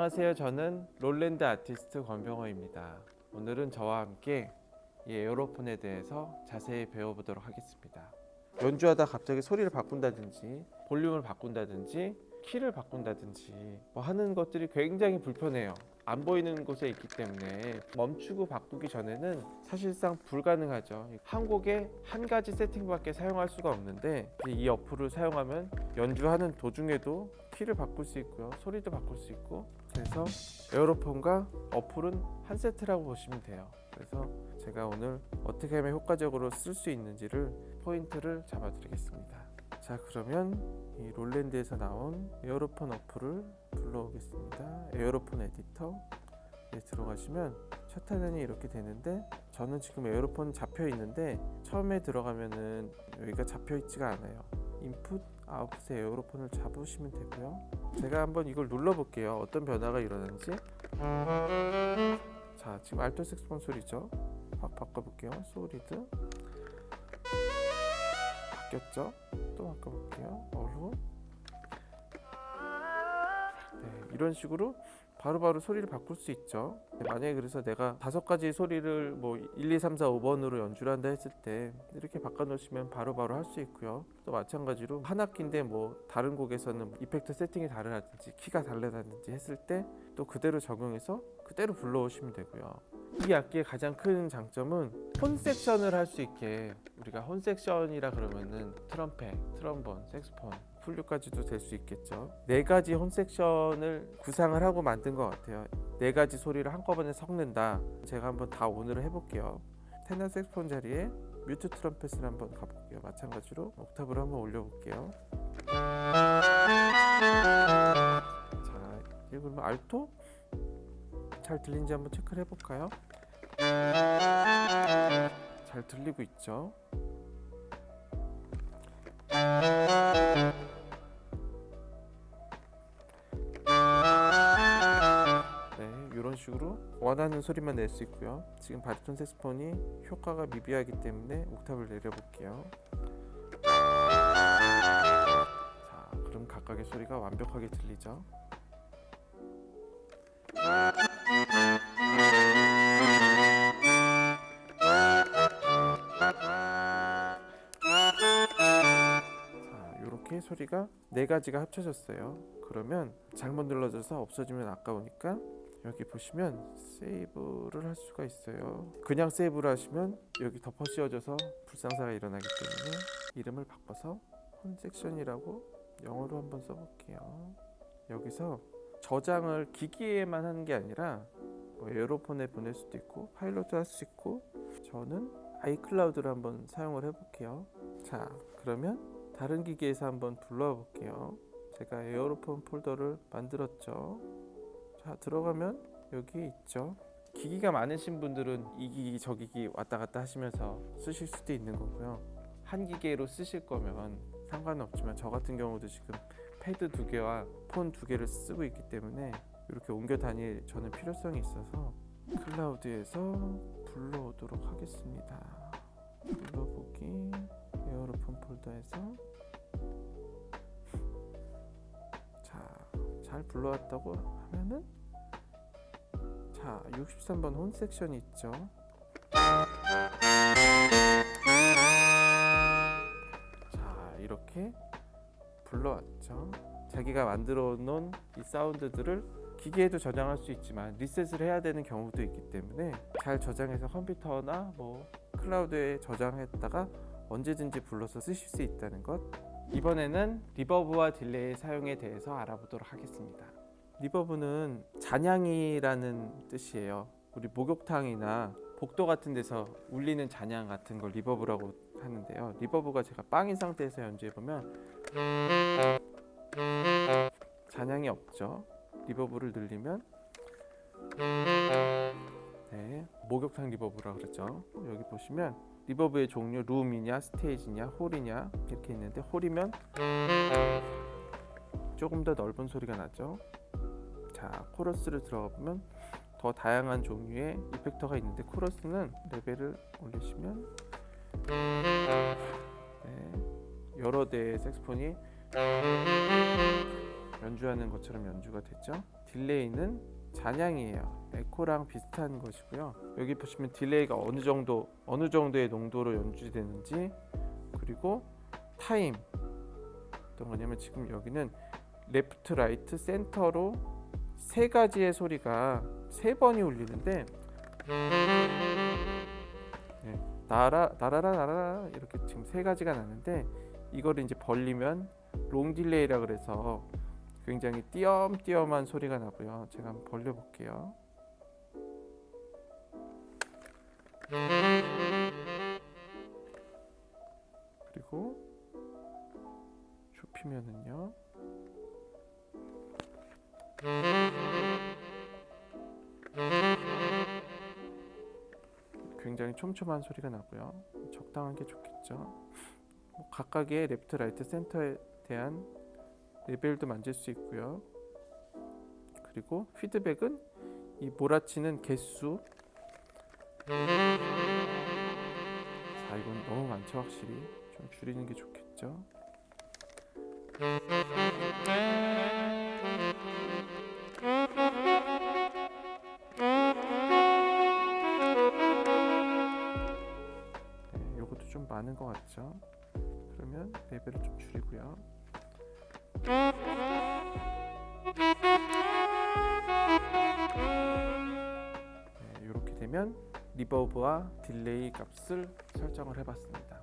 안녕하세요. 저는 롤랜드 아티스트 권병호입니다. 오늘은 저와 함께 이 에어로폰에 대해서 자세히 배워보도록 하겠습니다. 연주하다 갑자기 소리를 바꾼다든지 볼륨을 바꾼다든지 키를 바꾼다든지 뭐 하는 것들이 굉장히 불편해요. 안 보이는 곳에 있기 때문에 멈추고 바꾸기 전에는 사실상 불가능하죠. 한 곡에 한 가지 세팅밖에 사용할 수가 없는데 이 어플을 사용하면 연주하는 도중에도 키를 바꿀 수 있고요. 소리도 바꿀 수 있고 그래서 Aerophone과 어플은 한 세트라고 보시면 돼요. 그래서 제가 오늘 어떻게 하면 효과적으로 쓸 수 있는지를 포인트를 잡아 드리겠습니다. 자 그러면 이 Roland에서 나온 Aerophone 어플을 불러오겠습니다. Aerophone Editor에 들어가시면 첫 화면이 이렇게 되는데 저는 지금 Aerophone 잡혀 있는데 처음에 들어가면은 여기가 잡혀 있지가 않아요. 인풋 아웃풋에 Aerophone을 잡으시면 되고요. 제가 한번 이걸 눌러 볼게요. 어떤 변화가 일어나는지. 자 지금 알토 색스폰 소리죠. 확 바꿔볼게요. 소리도 바뀌었죠? 또 바꿔볼게요. 어루. 네, 이런 식으로 바로바로 소리를 바꿀 수 있죠. 네, 만약에 그래서 내가 다섯 가지 소리를 뭐 1, 2, 3, 4, 5번으로 연주를 한다 했을 때 이렇게 바꿔 놓으시면 바로바로 할 수 있고요. 또 마찬가지로 한 악기인데 뭐 다른 곡에서는 이펙트 세팅이 다르다든지 키가 다르다든지 했을 때 또 그대로 적용해서 그대로 불러오시면 되고요. 이 악기의 가장 큰 장점은 혼 섹션을 할 수 있게 우리가 혼 섹션이라 그러면은 트럼펫, 트럼본, 색스폰, 플류까지도 될 수 있겠죠. 네 가지 혼 섹션을 구상을 하고 만든 것 같아요. 네 가지 소리를 한꺼번에 섞는다. 제가 한번 다 오늘은 해볼게요. 테너 색스폰 자리에 뮤트 트럼펫을 한번 가볼게요. 마찬가지로 옥타브를 한번 올려볼게요. 자, 이거 그러면 알토? 잘 들린지 한번 체크를 해볼까요? 잘 들리고 있죠? 네, 이런 식으로 원하는 소리만 낼 수 있고요. 지금 바리톤 색스폰이 효과가 미비하기 때문에 옥탑을 내려볼게요. 자, 그럼 각각의 소리가 완벽하게 들리죠? 소리가 네 가지가 합쳐졌어요. 그러면 잘못 눌러져서 없어지면 아까우니까 여기 보시면 세이브를 할 수가 있어요. 그냥 세이브를 하시면 여기 덮어 씌워져서 불상사가 일어나기 때문에 이름을 바꿔서 홈 섹션이라고 영어로 한번 써볼게요. 여기서 저장을 기기에만 하는 게 아니라 뭐 에어로폰에 보낼 수도 있고 파일럿도 할 수 있고 저는 iCloud를 한번 사용을 해볼게요. 자 그러면 다른 기기에서 한번 불러와 볼게요. 제가 Aerophone 폴더를 만들었죠. 자 들어가면 여기 있죠. 기기가 많으신 분들은 이 기기 저 기기 왔다 갔다 하시면서 쓰실 수도 있는 거고요. 한 기계로 쓰실 거면 상관은 없지만 저 같은 경우도 지금 패드 두 개와 폰 두 개를 쓰고 있기 때문에 이렇게 옮겨 다닐 저는 필요성이 있어서 클라우드에서 불러오도록 하겠습니다. 폴더에서 자, 잘 불러왔다고 하면은 자, 63번 혼 섹션이 있죠. 자, 이렇게 불러왔죠. 자기가 만들어 놓은 이 사운드들을 기계에도 저장할 수 있지만 리셋을 해야 되는 경우도 있기 때문에 잘 저장해서 컴퓨터나 뭐 클라우드에 저장했다가 언제든지 불러서 쓰실 수 있다는 것. 이번에는 reverb와 delay 사용에 대해서 알아보도록 하겠습니다. reverb는 잔향이라는 뜻이에요. 우리 목욕탕이나 복도 같은 데서 울리는 잔향 같은 걸 reverb라고 하는데요. reverb가 제가 빵인 상태에서 연주해보면 잔향이 없죠. reverb를 늘리면 네, 목욕탕 reverb라고 그러죠. 여기 보시면 리버브의 종류 룸이냐 스테이지냐 홀이냐 이렇게 있는데 홀이면 조금 더 넓은 소리가 나죠. 자 코러스를 들어가 보면 더 다양한 종류의 effector가 있는데 코러스는 레벨을 올리시면 네, 여러 대의 색스폰이 연주하는 것처럼 연주가 됐죠. delay는 잔향이에요. 에코랑 비슷한 것이고요. 여기 보시면 delay가 어느 정도 어느 정도의 농도로 연주되는지 그리고 타임 어떤 거냐면 지금 여기는 레프트, 라이트, 센터로 세 가지의 소리가 세 번이 울리는데 네, 나라 나라라 나라라 이렇게 지금 세 가지가 나는데 이거를 이제 벌리면 long delay라 그래서 굉장히 띄엄띄엄한 소리가 나고요. 제가 한번 벌려 볼게요. 그리고 좁히면은요. 굉장히 촘촘한 소리가 나고요. 적당한 게 좋겠죠. 뭐 각각의 레프트, 라이트, 센터에 대한 레벨도 만질 수 있고요. 그리고 피드백은 이 몰아치는 개수. 자, 이건 너무 많죠, 확실히. 좀 줄이는 게 좋겠죠. 네, 요것도 좀 많은 것 같죠? 그러면 레벨을 좀 줄이고요. 네, 이렇게 되면 reverb와 delay 값을 설정을 해봤습니다.